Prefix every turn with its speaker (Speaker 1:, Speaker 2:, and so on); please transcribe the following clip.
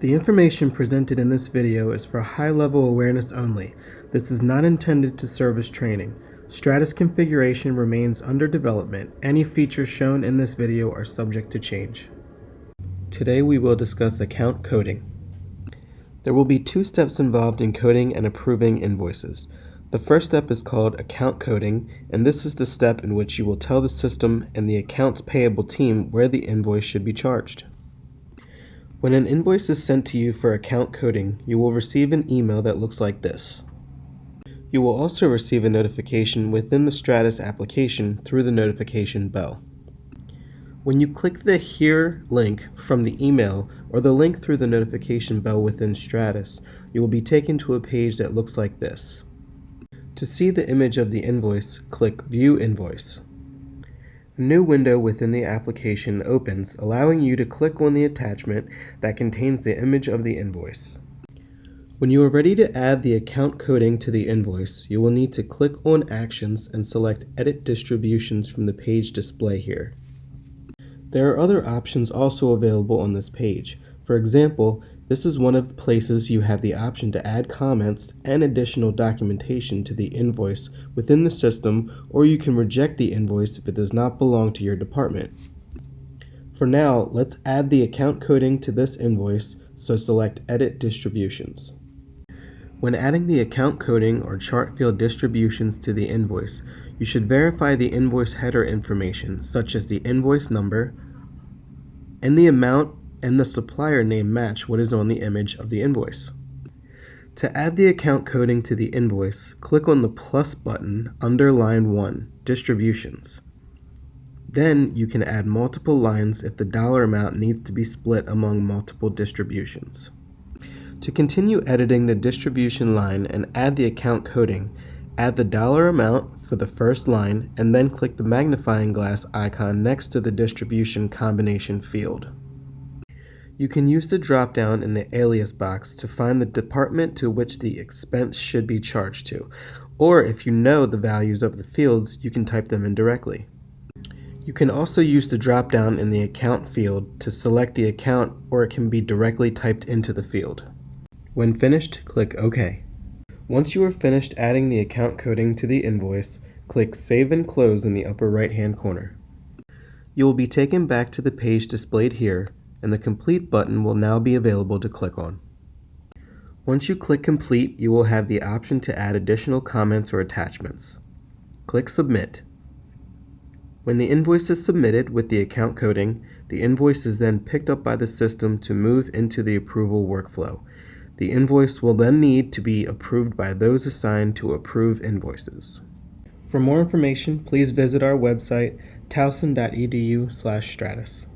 Speaker 1: The information presented in this video is for high-level awareness only. This is not intended to serve as training. Stratus configuration remains under development. Any features shown in this video are subject to change. Today we will discuss account coding. There will be two steps involved in coding and approving invoices. The first step is called account coding, and this is the step in which you will tell the system and the accounts payable team where the invoice should be charged. When an invoice is sent to you for account coding, you will receive an email that looks like this. You will also receive a notification within the Stratus application through the notification bell. When you click the Here link from the email or the link through the notification bell within Stratus, you will be taken to a page that looks like this. To see the image of the invoice, click View Invoice. A new window within the application opens, allowing you to click on the attachment that contains the image of the invoice. When you are ready to add the account coding to the invoice, you will need to click on Actions and select Edit Distributions from the page display here. There are other options also available on this page. For example, this is one of the places you have the option to add comments and additional documentation to the invoice within the system, or you can reject the invoice if it does not belong to your department. For now, let's add the account coding to this invoice, so select Edit Distributions. When adding the account coding or chart field distributions to the invoice, you should verify the invoice header information, such as the invoice number and the amount and the supplier name match what is on the image of the invoice. To add the account coding to the invoice, click on the plus button under line 1, Distributions. Then you can add multiple lines if the dollar amount needs to be split among multiple distributions. To continue editing the distribution line and add the account coding, add the dollar amount for the first line and then click the magnifying glass icon next to the distribution combination field. You can use the drop-down in the alias box to find the department to which the expense should be charged to, or if you know the values of the fields, you can type them in directly. You can also use the drop-down in the account field to select the account or it can be directly typed into the field. When finished, click OK. Once you are finished adding the account coding to the invoice, click Save and Close in the upper right hand corner. You will be taken back to the page displayed here and the Complete button will now be available to click on. Once you click Complete, you will have the option to add additional comments or attachments. Click Submit. When the invoice is submitted with the account coding, the invoice is then picked up by the system to move into the approval workflow. The invoice will then need to be approved by those assigned to approve invoices. For more information, please visit our website towson.edu/stratus.